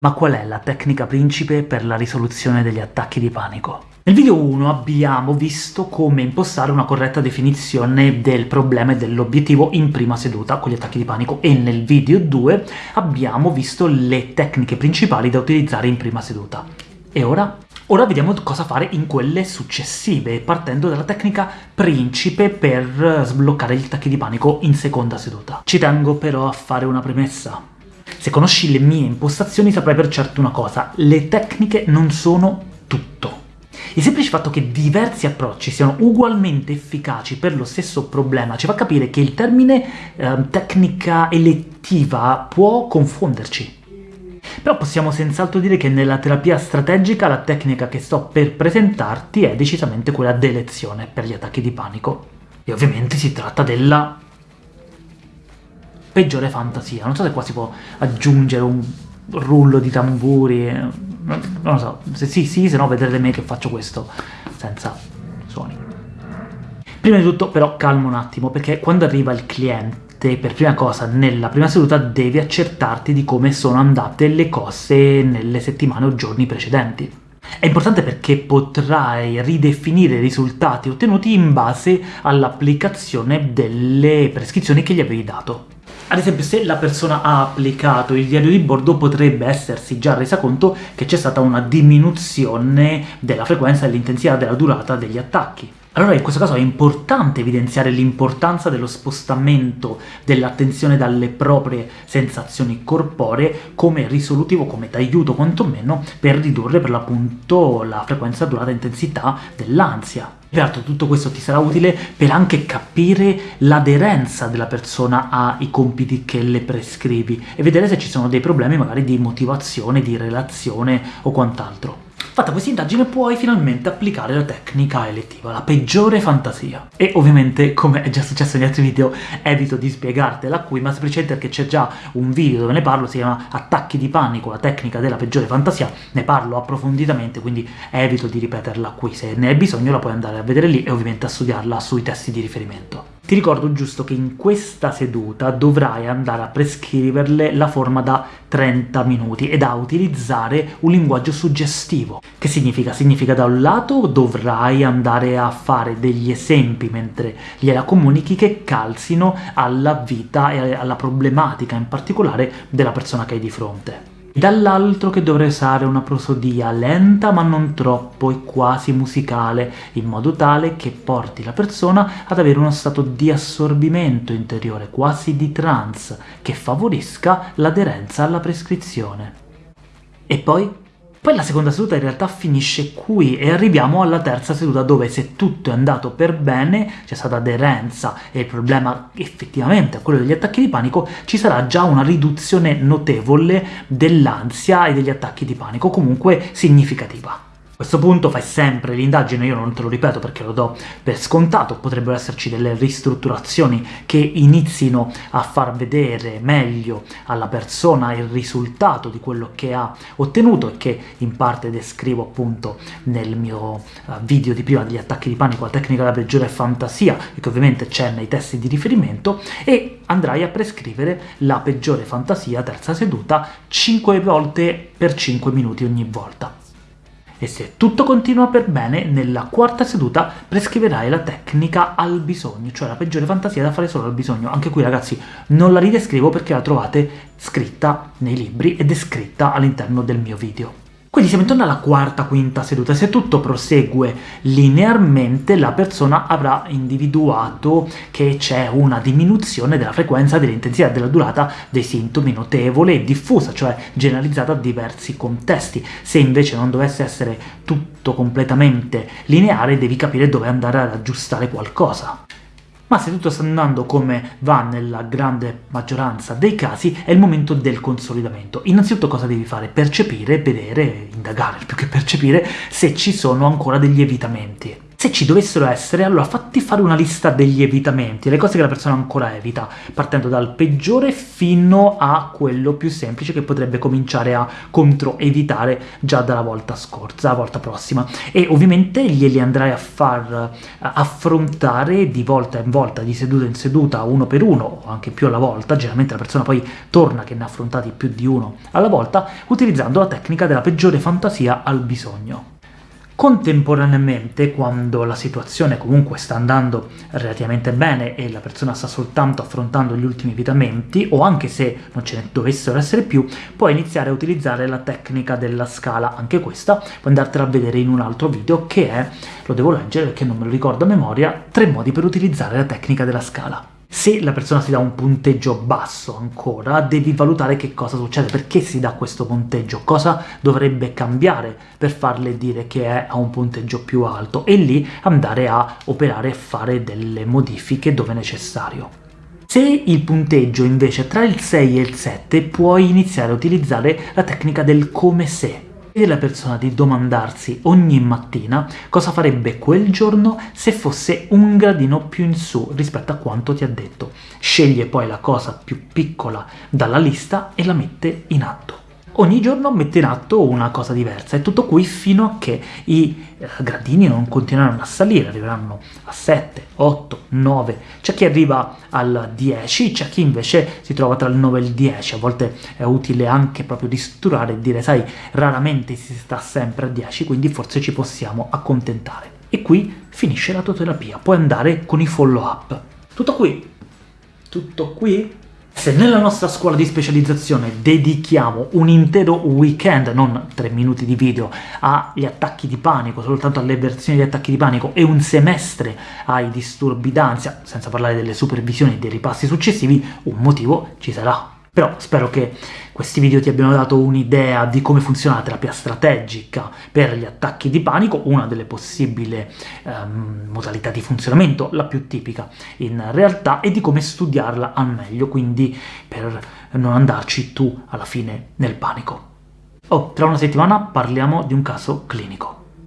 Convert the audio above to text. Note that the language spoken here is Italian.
Ma qual è la tecnica principe per la risoluzione degli attacchi di panico? Nel video 1 abbiamo visto come impostare una corretta definizione del problema e dell'obiettivo in prima seduta con gli attacchi di panico, e nel video 2 abbiamo visto le tecniche principali da utilizzare in prima seduta. E ora? Ora vediamo cosa fare in quelle successive, partendo dalla tecnica principe per sbloccare gli attacchi di panico in seconda seduta. Ci tengo però a fare una premessa. Se conosci le mie impostazioni saprai per certo una cosa, le tecniche non sono tutto. Il semplice fatto che diversi approcci siano ugualmente efficaci per lo stesso problema ci fa capire che il termine eh, tecnica elettiva può confonderci. Però possiamo senz'altro dire che nella terapia strategica la tecnica che sto per presentarti è decisamente quella d'elezione per gli attacchi di panico. E ovviamente si tratta della peggiore fantasia. Non so se qua si può aggiungere un rullo di tamburi, non lo so, se sì sì, se no vedrete me che faccio questo senza suoni. Prima di tutto però calmo un attimo, perché quando arriva il cliente per prima cosa nella prima seduta devi accertarti di come sono andate le cose nelle settimane o giorni precedenti. È importante perché potrai ridefinire i risultati ottenuti in base all'applicazione delle prescrizioni che gli avevi dato. Ad esempio, se la persona ha applicato il diario di bordo, potrebbe essersi già resa conto che c'è stata una diminuzione della frequenza dell'intensità della durata degli attacchi. Allora in questo caso è importante evidenziare l'importanza dello spostamento dell'attenzione dalle proprie sensazioni corporee come risolutivo, come d'aiuto quantomeno, per ridurre per l'appunto la frequenza, durata e intensità dell'ansia. Peraltro tutto questo ti sarà utile per anche capire l'aderenza della persona ai compiti che le prescrivi e vedere se ci sono dei problemi magari di motivazione, di relazione o quant'altro. Fatta questa indagine puoi finalmente applicare la tecnica elettiva, la peggiore fantasia. E ovviamente, come è già successo negli altri video, evito di spiegartela qui, ma semplicemente perché c'è già un video dove ne parlo, si chiama Attacchi di panico, la tecnica della peggiore fantasia, ne parlo approfonditamente, quindi evito di ripeterla qui. Se ne hai bisogno la puoi andare a vedere lì e ovviamente a studiarla sui testi di riferimento. Ti ricordo giusto che in questa seduta dovrai andare a prescriverle la forma da 30 minuti e da utilizzare un linguaggio suggestivo. Che significa? Significa da un lato dovrai andare a fare degli esempi mentre gliela comunichi che calzino alla vita e alla problematica in particolare della persona che hai di fronte dall'altro che dovrei usare una prosodia lenta ma non troppo e quasi musicale, in modo tale che porti la persona ad avere uno stato di assorbimento interiore, quasi di trance, che favorisca l'aderenza alla prescrizione. E poi poi la seconda seduta in realtà finisce qui e arriviamo alla terza seduta dove se tutto è andato per bene, c'è stata aderenza e il problema effettivamente è quello degli attacchi di panico, ci sarà già una riduzione notevole dell'ansia e degli attacchi di panico, comunque significativa. A questo punto fai sempre l'indagine, io non te lo ripeto perché lo do per scontato, potrebbero esserci delle ristrutturazioni che inizino a far vedere meglio alla persona il risultato di quello che ha ottenuto e che in parte descrivo appunto nel mio eh, video di prima degli attacchi di panico, la tecnica della peggiore fantasia, e che ovviamente c'è nei testi di riferimento, e andrai a prescrivere la peggiore fantasia, terza seduta, 5 volte per 5 minuti ogni volta e se tutto continua per bene, nella quarta seduta prescriverai la tecnica al bisogno, cioè la peggiore fantasia da fare solo al bisogno. Anche qui ragazzi non la ridescrivo perché la trovate scritta nei libri e descritta all'interno del mio video. Quindi siamo intorno alla quarta, quinta seduta. Se tutto prosegue linearmente, la persona avrà individuato che c'è una diminuzione della frequenza, dell'intensità e della durata dei sintomi notevole e diffusa, cioè generalizzata a diversi contesti. Se invece non dovesse essere tutto completamente lineare, devi capire dove andare ad aggiustare qualcosa ma se tutto sta andando come va nella grande maggioranza dei casi, è il momento del consolidamento. Innanzitutto cosa devi fare? Percepire, vedere, indagare, più che percepire, se ci sono ancora degli evitamenti. Se ci dovessero essere, allora fatti fare una lista degli evitamenti, le cose che la persona ancora evita, partendo dal peggiore fino a quello più semplice che potrebbe cominciare a controevitare già dalla volta scorsa, la volta prossima. E ovviamente glieli andrai a far eh, affrontare di volta in volta, di seduta in seduta, uno per uno, o anche più alla volta, generalmente la persona poi torna che ne ha affrontati più di uno alla volta, utilizzando la tecnica della peggiore fantasia al bisogno. Contemporaneamente, quando la situazione comunque sta andando relativamente bene e la persona sta soltanto affrontando gli ultimi evitamenti, o anche se non ce ne dovessero essere più, puoi iniziare a utilizzare la tecnica della scala, anche questa, puoi andartela a vedere in un altro video, che è, lo devo leggere perché non me lo ricordo a memoria, tre modi per utilizzare la tecnica della scala. Se la persona si dà un punteggio basso ancora, devi valutare che cosa succede, perché si dà questo punteggio, cosa dovrebbe cambiare per farle dire che è a un punteggio più alto, e lì andare a operare e fare delle modifiche dove necessario. Se il punteggio invece è tra il 6 e il 7, puoi iniziare a utilizzare la tecnica del come se, chiede alla persona di domandarsi ogni mattina cosa farebbe quel giorno se fosse un gradino più in su rispetto a quanto ti ha detto. Sceglie poi la cosa più piccola dalla lista e la mette in atto ogni giorno mette in atto una cosa diversa, e tutto qui fino a che i eh, gradini non continueranno a salire, arriveranno a 7, 8, 9, c'è chi arriva al 10, c'è chi invece si trova tra il 9 e il 10, a volte è utile anche proprio distrurare e dire sai, raramente si sta sempre a 10, quindi forse ci possiamo accontentare. E qui finisce la tua terapia, puoi andare con i follow up. Tutto qui, tutto qui, se nella nostra scuola di specializzazione dedichiamo un intero weekend, non tre minuti di video, agli attacchi di panico, soltanto alle versioni di attacchi di panico, e un semestre ai disturbi d'ansia, senza parlare delle supervisioni e dei ripassi successivi, un motivo ci sarà. Però spero che questi video ti abbiano dato un'idea di come funziona la terapia strategica per gli attacchi di panico, una delle possibili um, modalità di funzionamento, la più tipica in realtà, e di come studiarla al meglio, quindi per non andarci tu alla fine nel panico. Oh, tra una settimana parliamo di un caso clinico.